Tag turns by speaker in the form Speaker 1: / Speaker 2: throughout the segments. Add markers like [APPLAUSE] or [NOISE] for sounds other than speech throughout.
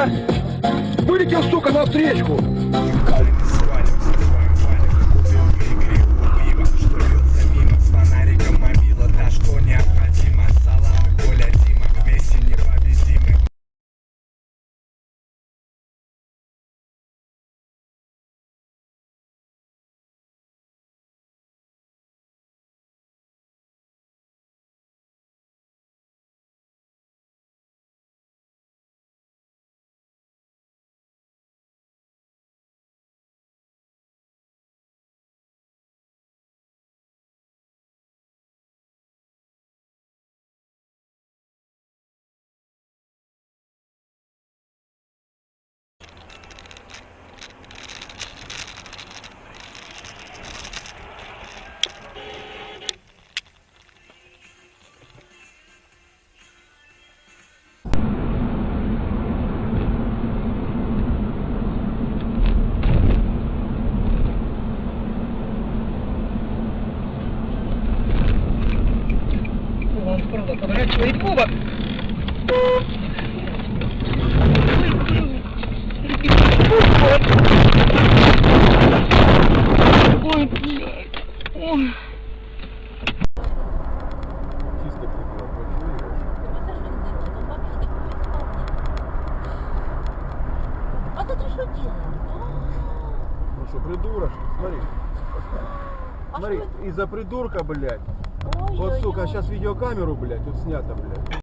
Speaker 1: А! Вылетел, сука, на встречку!
Speaker 2: Правда поворачивает кубок. Ой, блядь. Ой.
Speaker 3: А ты что делаешь?
Speaker 4: Ну что, придурок, смотри. Смотри, из-за придурка, блядь. Вот, сука,
Speaker 3: а
Speaker 4: сейчас видеокамеру, блядь, тут снято, блядь.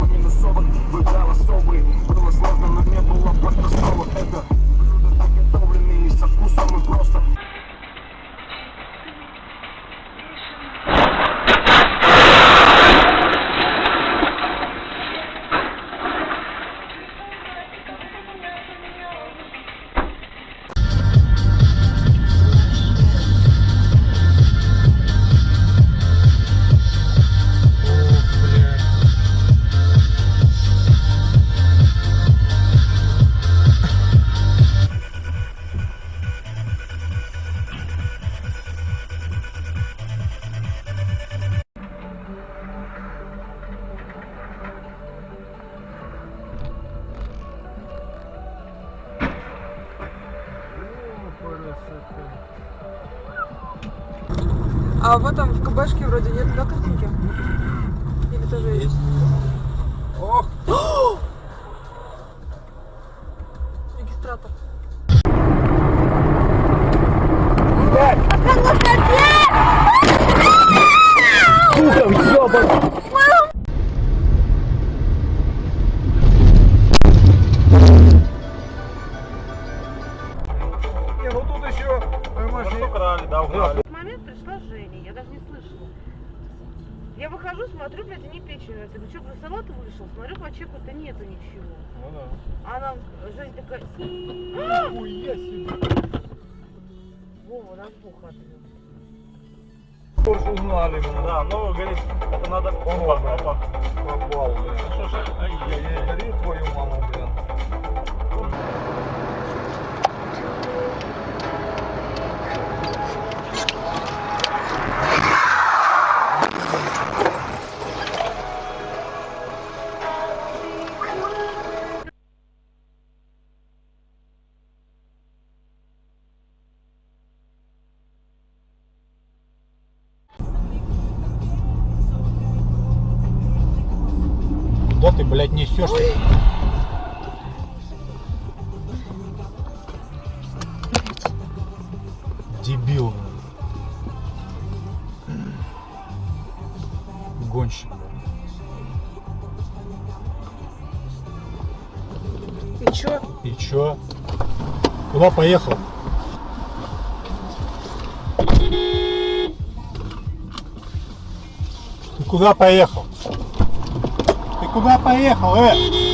Speaker 5: А в этом, в КБшке вроде нет, да, картинки? Или тоже есть?
Speaker 4: Ох, [GASPS]
Speaker 5: Регистратор.
Speaker 1: Сука, ёбан!
Speaker 4: не, ну тут еще, понимаешь, украли, да, украли.
Speaker 6: В момент пришла я даже не слышала. Я выхожу, смотрю, блядь, они печень. Я говорю, что, про салат вышел? Смотрю, по чеку-то нету ничего.
Speaker 4: Ну да.
Speaker 6: А она, Женя такая,
Speaker 4: Хуя себе.
Speaker 6: Вова, нас буха отвез.
Speaker 4: Узнали. Да, ну, говорит, это надо... Он ладно,
Speaker 7: Куда ты, блядь, несешь? Дебил. Гонщик.
Speaker 5: И чё?
Speaker 7: И чё? Куда поехал? Ты куда поехал? Ты куда поехал, э?